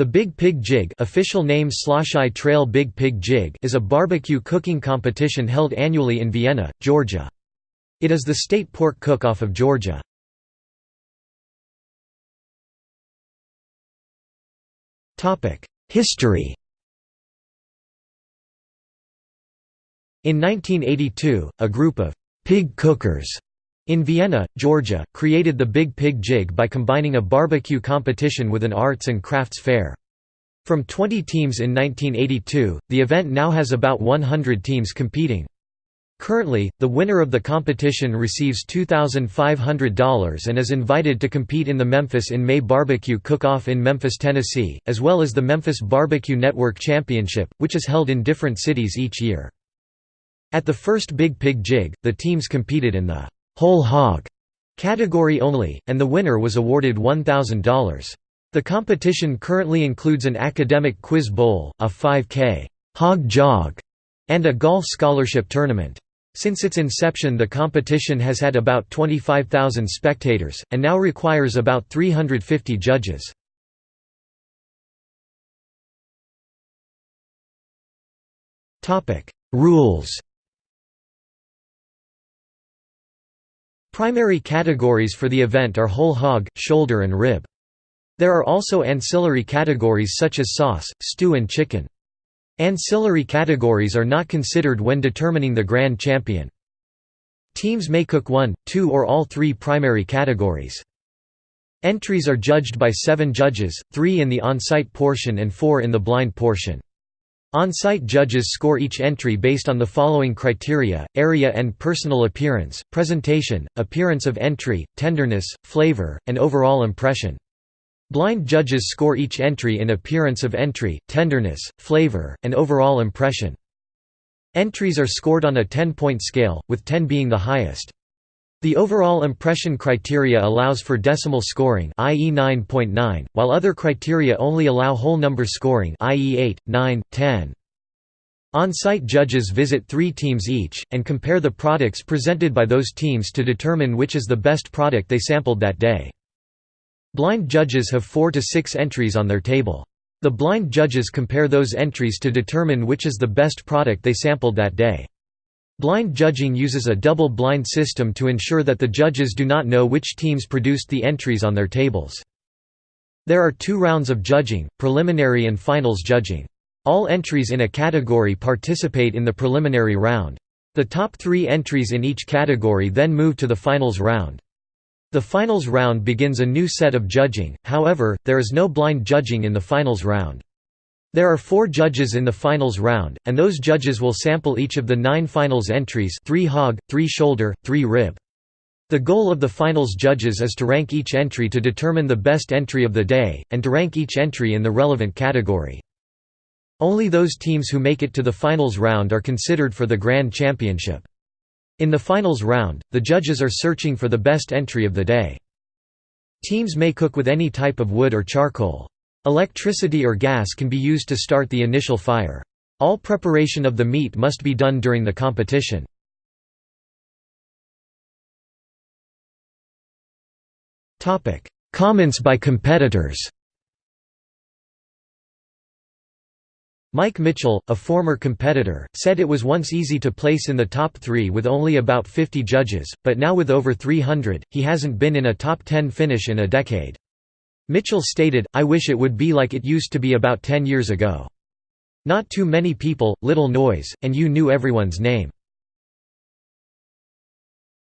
The Big Pig Jig official name Slosheye Trail Big Pig Jig is a barbecue cooking competition held annually in Vienna, Georgia. It is the state pork cook-off of Georgia. History In 1982, a group of «pig cookers» in Vienna, Georgia, created the Big Pig Jig by combining a barbecue competition with an arts and crafts fair. From 20 teams in 1982, the event now has about 100 teams competing. Currently, the winner of the competition receives $2,500 and is invited to compete in the Memphis in May Barbecue Cook-Off in Memphis, Tennessee, as well as the Memphis Barbecue Network Championship, which is held in different cities each year. At the first Big Pig Jig, the teams competed in the «whole hog» category only, and the winner was awarded $1,000. The competition currently includes an academic quiz bowl, a 5K hog jog, and a golf scholarship tournament. Since its inception the competition has had about 25,000 spectators, and now requires about 350 judges. Rules Primary categories for the event are whole hog, shoulder and rib. There are also ancillary categories such as sauce, stew and chicken. Ancillary categories are not considered when determining the grand champion. Teams may cook one, two or all three primary categories. Entries are judged by seven judges, three in the on-site portion and four in the blind portion. On-site judges score each entry based on the following criteria, area and personal appearance, presentation, appearance of entry, tenderness, flavor, and overall impression. Blind judges score each entry in appearance of entry, tenderness, flavor, and overall impression. Entries are scored on a 10-point scale, with 10 being the highest. The overall impression criteria allows for decimal scoring i.e. 9.9, while other criteria only allow whole number scoring i.e. 8, 9, 10. On-site judges visit three teams each, and compare the products presented by those teams to determine which is the best product they sampled that day. Blind judges have four to six entries on their table. The blind judges compare those entries to determine which is the best product they sampled that day. Blind judging uses a double-blind system to ensure that the judges do not know which teams produced the entries on their tables. There are two rounds of judging, preliminary and finals judging. All entries in a category participate in the preliminary round. The top three entries in each category then move to the finals round. The finals round begins a new set of judging, however, there is no blind judging in the finals round. There are four judges in the finals round, and those judges will sample each of the nine finals entries 3 hog, 3 shoulder, 3 rib. The goal of the finals judges is to rank each entry to determine the best entry of the day, and to rank each entry in the relevant category. Only those teams who make it to the finals round are considered for the Grand Championship. In the finals round, the judges are searching for the best entry of the day. Teams may cook with any type of wood or charcoal. Electricity or gas can be used to start the initial fire. All preparation of the meat must be done during the competition. Comments by competitors Mike Mitchell, a former competitor, said it was once easy to place in the top three with only about 50 judges, but now with over 300, he hasn't been in a top 10 finish in a decade. Mitchell stated, I wish it would be like it used to be about 10 years ago. Not too many people, little noise, and you knew everyone's name.